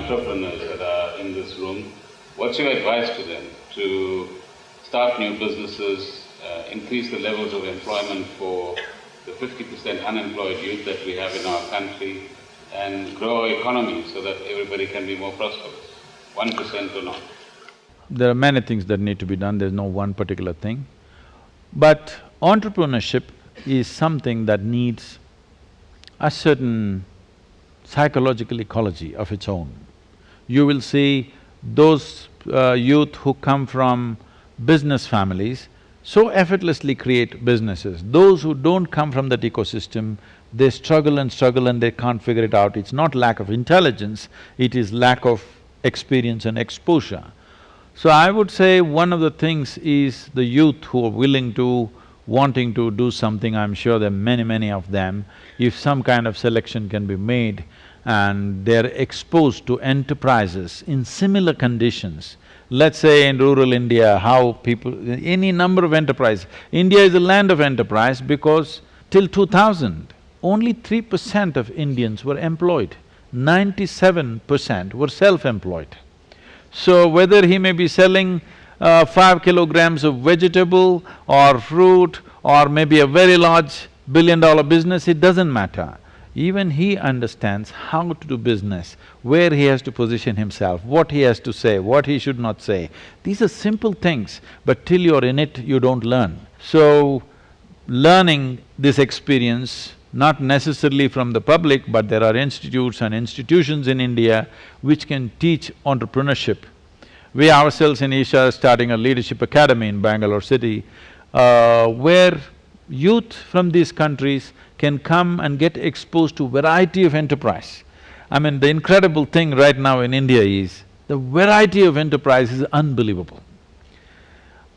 entrepreneurs that are in this room, what's your advice to them to start new businesses, uh, increase the levels of employment for the fifty percent unemployed youth that we have in our country, and grow our economy so that everybody can be more prosperous, one percent or not? There are many things that need to be done, there's no one particular thing. But entrepreneurship is something that needs a certain psychological ecology of its own. You will see those uh, youth who come from business families so effortlessly create businesses. Those who don't come from that ecosystem, they struggle and struggle and they can't figure it out. It's not lack of intelligence, it is lack of experience and exposure. So I would say one of the things is the youth who are willing to, wanting to do something, I'm sure there are many, many of them, if some kind of selection can be made and they're exposed to enterprises in similar conditions, let's say in rural India, how people… any number of enterprises. India is a land of enterprise because till 2000, only three percent of Indians were employed, ninety-seven percent were self-employed. So whether he may be selling uh, five kilograms of vegetable or fruit or maybe a very large billion-dollar business, it doesn't matter. Even he understands how to do business, where he has to position himself, what he has to say, what he should not say. These are simple things, but till you're in it, you don't learn. So, learning this experience not necessarily from the public, but there are institutes and institutions in India which can teach entrepreneurship. We ourselves in Isha are starting a leadership academy in Bangalore city, uh, where youth from these countries can come and get exposed to variety of enterprise. I mean, the incredible thing right now in India is, the variety of enterprise is unbelievable.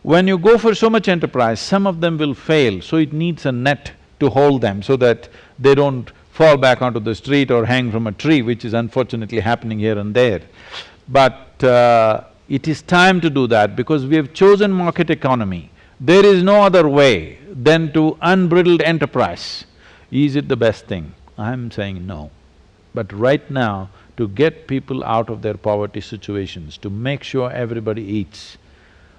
When you go for so much enterprise, some of them will fail, so it needs a net to hold them so that they don't fall back onto the street or hang from a tree, which is unfortunately happening here and there. But uh, it is time to do that because we have chosen market economy. There is no other way than to unbridled enterprise. Is it the best thing? I'm saying no. But right now, to get people out of their poverty situations, to make sure everybody eats.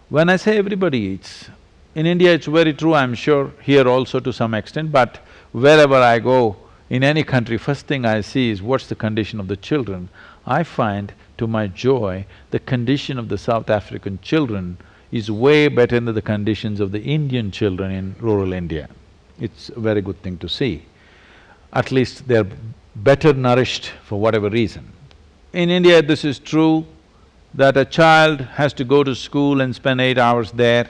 When I say everybody eats, in India it's very true, I'm sure, here also to some extent, but wherever I go, in any country, first thing I see is what's the condition of the children. I find, to my joy, the condition of the South African children is way better than the conditions of the Indian children in rural India. It's a very good thing to see. At least they're better nourished for whatever reason. In India, this is true that a child has to go to school and spend eight hours there,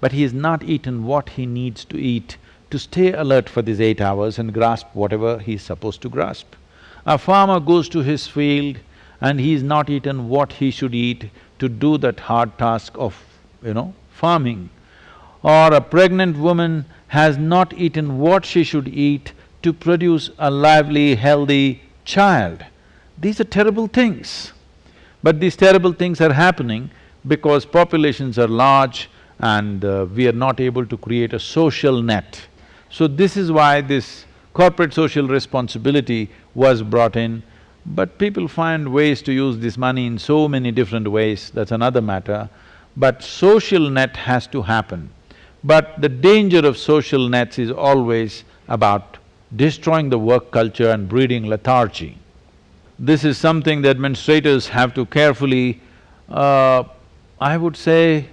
but he has not eaten what he needs to eat to stay alert for these eight hours and grasp whatever he's supposed to grasp. A farmer goes to his field and he's not eaten what he should eat to do that hard task of, you know, farming. Or a pregnant woman has not eaten what she should eat to produce a lively, healthy child. These are terrible things. But these terrible things are happening because populations are large, and uh, we are not able to create a social net. So this is why this corporate social responsibility was brought in, but people find ways to use this money in so many different ways, that's another matter. But social net has to happen. But the danger of social nets is always about destroying the work culture and breeding lethargy. This is something the administrators have to carefully, uh, I would say,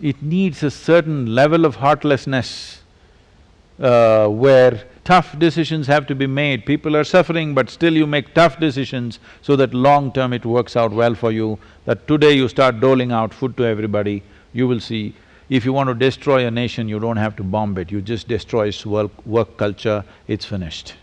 it needs a certain level of heartlessness uh, where tough decisions have to be made. People are suffering, but still you make tough decisions so that long term it works out well for you. That today you start doling out food to everybody, you will see. If you want to destroy a nation, you don't have to bomb it, you just destroy its work, work culture, it's finished.